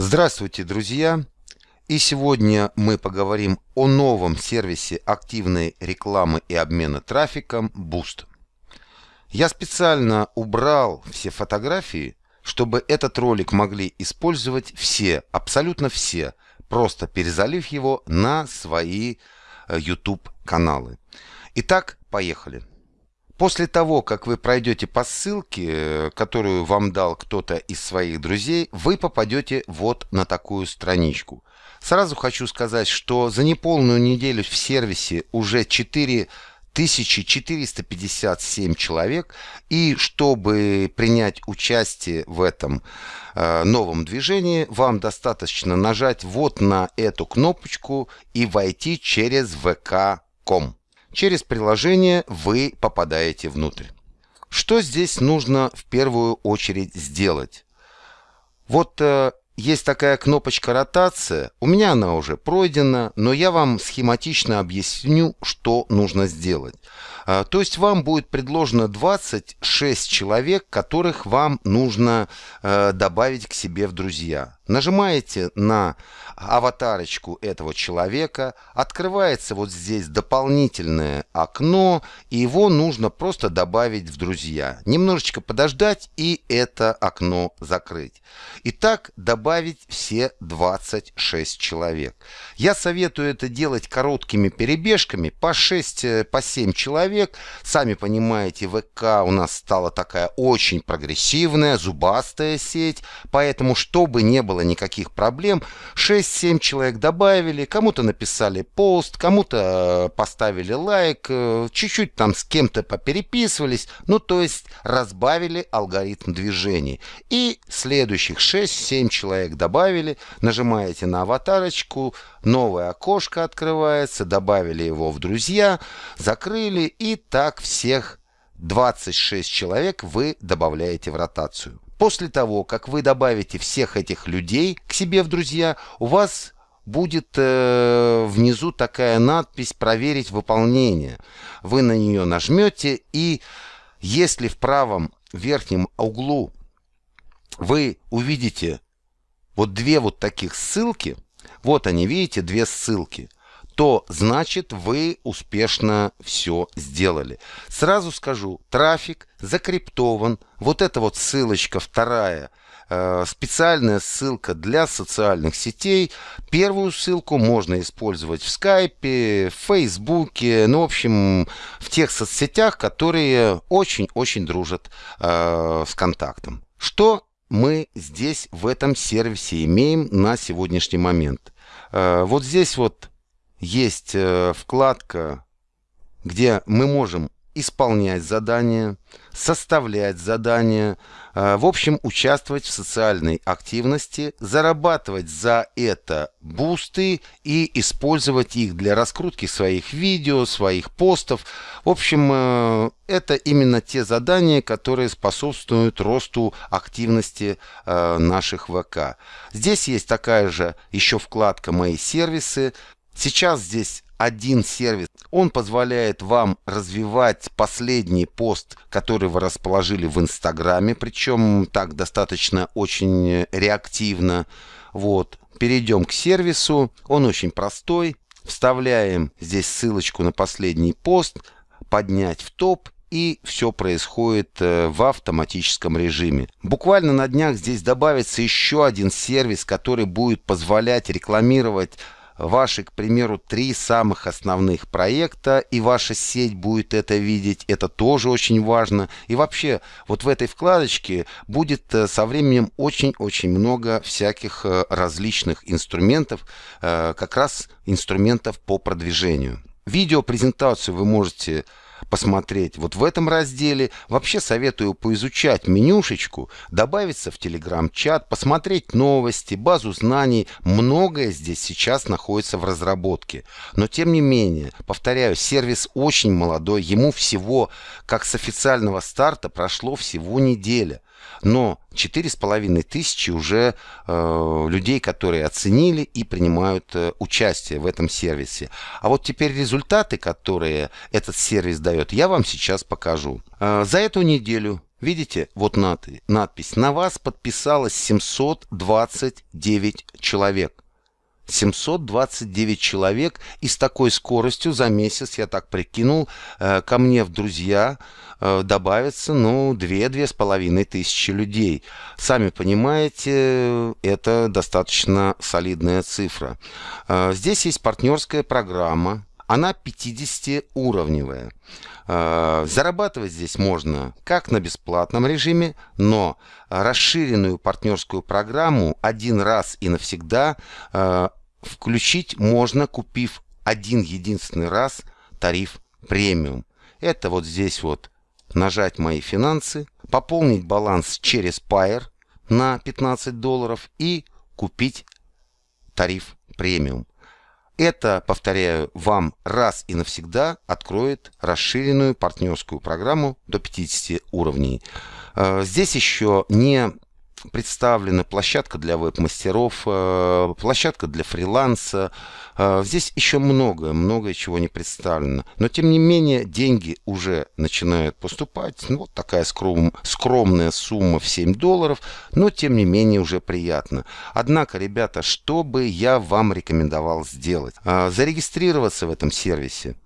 Здравствуйте, друзья! И сегодня мы поговорим о новом сервисе активной рекламы и обмена трафиком Boost. Я специально убрал все фотографии, чтобы этот ролик могли использовать все, абсолютно все, просто перезалив его на свои э, YouTube каналы. Итак, поехали. После того, как вы пройдете по ссылке, э, которую вам дал кто-то из своих друзей, вы попадете вот на такую страничку. Сразу хочу сказать, что за неполную неделю в сервисе уже 4457 человек, и чтобы принять участие в этом э, новом движении, вам достаточно нажать вот на эту кнопочку и войти через vk.com. Через приложение вы попадаете внутрь. Что здесь нужно в первую очередь сделать? Вот э, есть такая кнопочка ротация. У меня она уже пройдена, но я вам схематично объясню, что нужно сделать. А, то есть вам будет предложено 26 человек, которых вам нужно э, добавить к себе в друзья. Нажимаете на аватарочку этого человека, открывается вот здесь дополнительное окно, и его нужно просто добавить в друзья. Немножечко подождать и это окно закрыть. Итак, добавить все 26 человек. Я советую это делать короткими перебежками, по 6, э, по 7 человек. Сами понимаете, ВК у нас стала такая очень прогрессивная, зубастая сеть, поэтому, чтобы не было никаких проблем. 6-7 человек добавили, кому-то написали пост, кому-то э, поставили лайк, э, чуть-чуть там с кем-то попереписывались, ну то есть разбавили алгоритм движений. И следующих 6-7 человек добавили, нажимаете на аватарочку, новое окошко открывается, добавили его в друзья, закрыли и так всех 26 человек вы добавляете в ротацию. После того, как вы добавите всех этих людей к себе в друзья, у вас будет э, внизу такая надпись «Проверить выполнение». Вы на нее нажмете, и если в правом верхнем углу вы увидите вот две вот таких ссылки, вот они, видите, две ссылки – то значит вы успешно все сделали. Сразу скажу, трафик закриптован. Вот эта вот ссылочка вторая, э, специальная ссылка для социальных сетей. Первую ссылку можно использовать в скайпе, в фейсбуке, ну, в общем, в тех соцсетях, которые очень-очень дружат э, с контактом. Что мы здесь в этом сервисе имеем на сегодняшний момент? Э, вот здесь вот есть э, вкладка, где мы можем исполнять задания, составлять задания, э, в общем, участвовать в социальной активности, зарабатывать за это бусты и использовать их для раскрутки своих видео, своих постов. В общем, э, это именно те задания, которые способствуют росту активности наших ВК. Здесь есть такая же еще вкладка «Мои сервисы», Сейчас здесь один сервис. Он позволяет вам развивать последний пост, который вы расположили в Инстаграме, причем так достаточно очень реактивно. Вот. Перейдем к сервису. Он очень простой. Вставляем здесь ссылочку на последний пост, поднять в топ и все происходит э, в автоматическом режиме. Буквально на днях здесь добавится еще один сервис, который будет позволять рекламировать ваши, к примеру, три самых основных проекта, и ваша сеть будет это видеть, это тоже очень важно. И вообще, вот в этой вкладочке будет э, со временем очень-очень много всяких э, различных инструментов, э, как раз инструментов по продвижению. Видеопрезентацию вы можете посмотреть вот в этом разделе. Вообще советую поизучать менюшечку, добавиться в Telegram-чат, посмотреть новости, базу знаний. Многое здесь сейчас находится в разработке. Но тем не менее, повторяю, сервис очень молодой, ему всего, как с официального старта, прошло всего неделя. Но четыре с половиной тысячи уже э, людей, которые оценили и принимают э, участие в этом сервисе. А вот теперь результаты, которые этот сервис дает, я вам сейчас покажу. Э, за эту неделю Видите, вот надпись. На вас подписалось 729 человек. 729 человек, и с такой скоростью за месяц, я так прикинул, э, ко мне в друзья э, добавится, ну, 2-2,5 тысячи людей. Сами понимаете, это достаточно солидная цифра. Э, здесь есть партнерская программа, она 50-уровневая. Зарабатывать здесь можно как на бесплатном режиме, но расширенную партнерскую программу один раз и навсегда включить можно, купив один единственный раз тариф премиум. Это вот здесь вот нажать «Мои финансы», пополнить баланс через Pair на 15 долларов и купить тариф премиум. Это, повторяю, вам раз и навсегда откроет расширенную партнерскую программу до 50 уровней. Э, здесь еще не представлена площадка для веб-мастеров, э, площадка для фриланса. Э, здесь еще многое, многое чего не представлено. Но, тем не менее, деньги уже начинают поступать. Ну, вот такая скром, скромная сумма в 7 долларов, но, тем не менее, уже приятно. Однако, ребята, что бы я вам рекомендовал сделать? Э, зарегистрироваться в этом сервисе,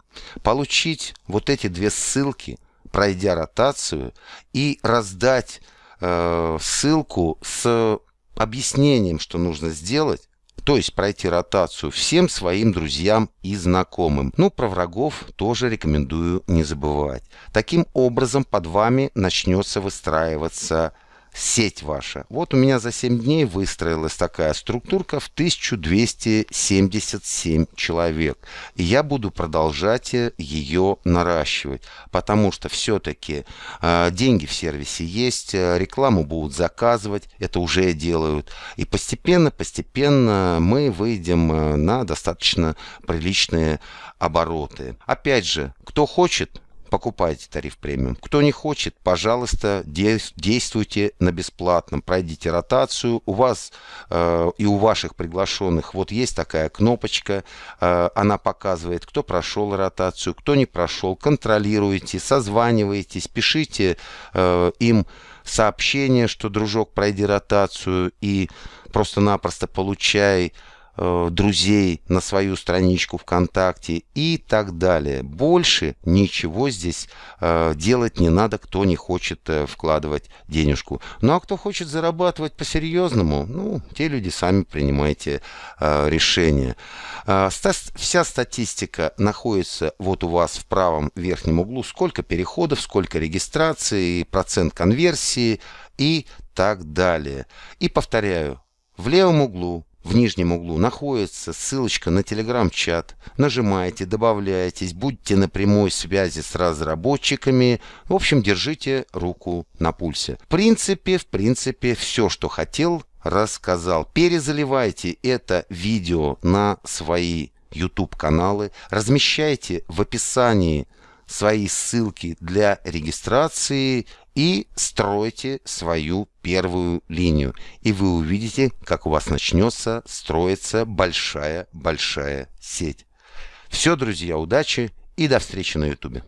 получить вот эти две ссылки, пройдя ротацию, и раздать э, ссылку с объяснением, что нужно сделать, то есть пройти ротацию всем своим друзьям и знакомым. Ну, про врагов тоже рекомендую не забывать. Таким образом под вами начнется выстраиваться сеть ваша. Вот у меня за 7 дней выстроилась такая структурка в 1277 человек. И я буду продолжать ее наращивать, потому что все-таки э, деньги в сервисе есть, э, рекламу будут заказывать, это уже делают. И постепенно-постепенно мы выйдем э, на достаточно приличные обороты. Опять же, кто хочет, покупайте тариф премиум. Кто не хочет, пожалуйста, действуйте на бесплатном. Пройдите ротацию. У вас э, и у ваших приглашенных вот есть такая кнопочка. Э, она показывает, кто прошел ротацию, кто не прошел. Контролируйте, созванивайтесь, пишите э, им сообщение, что, дружок, пройди ротацию и просто-напросто получай друзей на свою страничку ВКонтакте и так далее. Больше ничего здесь э, делать не надо, кто не хочет э, вкладывать денежку. Ну а кто хочет зарабатывать по-серьезному, ну, те люди сами принимайте решение. Вся статистика находится вот у вас в правом верхнем углу. Сколько переходов, сколько регистраций, процент конверсии и так далее. И повторяю, в левом углу в нижнем углу находится ссылочка на телеграм-чат. Нажимаете, добавляетесь, будьте на прямой связи с разработчиками. В общем, держите руку на пульсе. В принципе, в принципе, все, что хотел, рассказал. Перезаливайте это видео на свои YouTube каналы. Размещайте в описании свои ссылки для регистрации и стройте свою первую линию. И вы увидите, как у вас начнется строиться большая-большая сеть. Все, друзья, удачи и до встречи на YouTube.